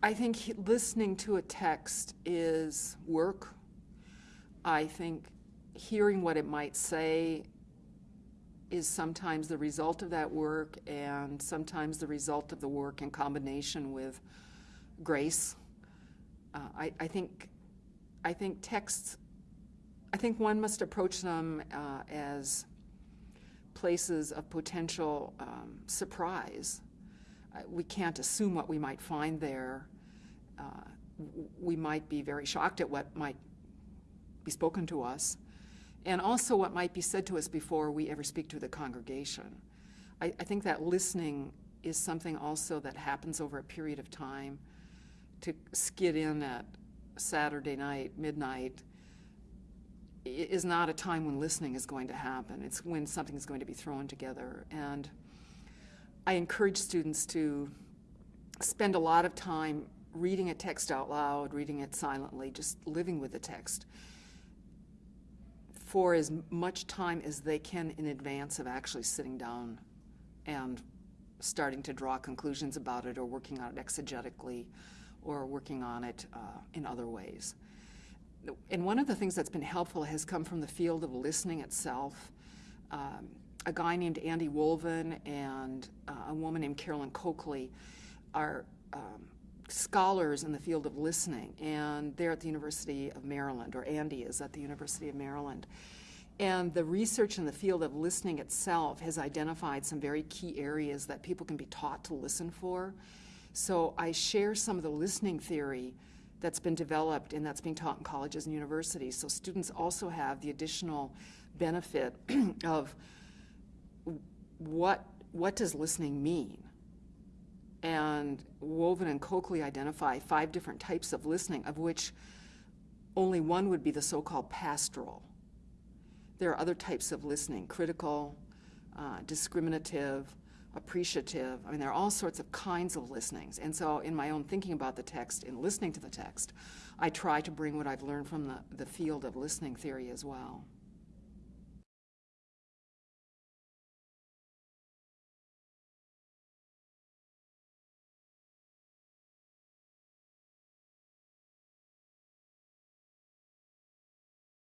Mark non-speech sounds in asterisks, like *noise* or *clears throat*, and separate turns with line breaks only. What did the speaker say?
I think listening to a text is work. I think hearing what it might say is sometimes the result of that work and sometimes the result of the work in combination with grace. Uh, I, I think I think texts I think one must approach them uh, as places of potential um, surprise. Uh, we can't assume what we might find there. Uh, we might be very shocked at what might be spoken to us, and also what might be said to us before we ever speak to the congregation. I, I think that listening is something also that happens over a period of time. To skid in at Saturday night, midnight, is not a time when listening is going to happen. It's when something is going to be thrown together. And I encourage students to spend a lot of time reading a text out loud, reading it silently, just living with the text for as much time as they can in advance of actually sitting down and starting to draw conclusions about it or working on it exegetically or working on it uh, in other ways. And one of the things that's been helpful has come from the field of listening itself. Um, a guy named Andy Wolvin and uh, a woman named Carolyn Coakley are um, scholars in the field of listening, and they're at the University of Maryland, or Andy is at the University of Maryland. And the research in the field of listening itself has identified some very key areas that people can be taught to listen for. So I share some of the listening theory that's been developed and that's being taught in colleges and universities. So students also have the additional benefit *clears throat* of what what does listening mean? And Wolvin and Coakley identify five different types of listening, of which only one would be the so-called pastoral. There are other types of listening, critical, uh, discriminative, appreciative. I mean, there are all sorts of kinds of listenings. And so, in my own thinking about the text, in listening to the text, I try to bring what I've learned from the, the field of listening theory as well.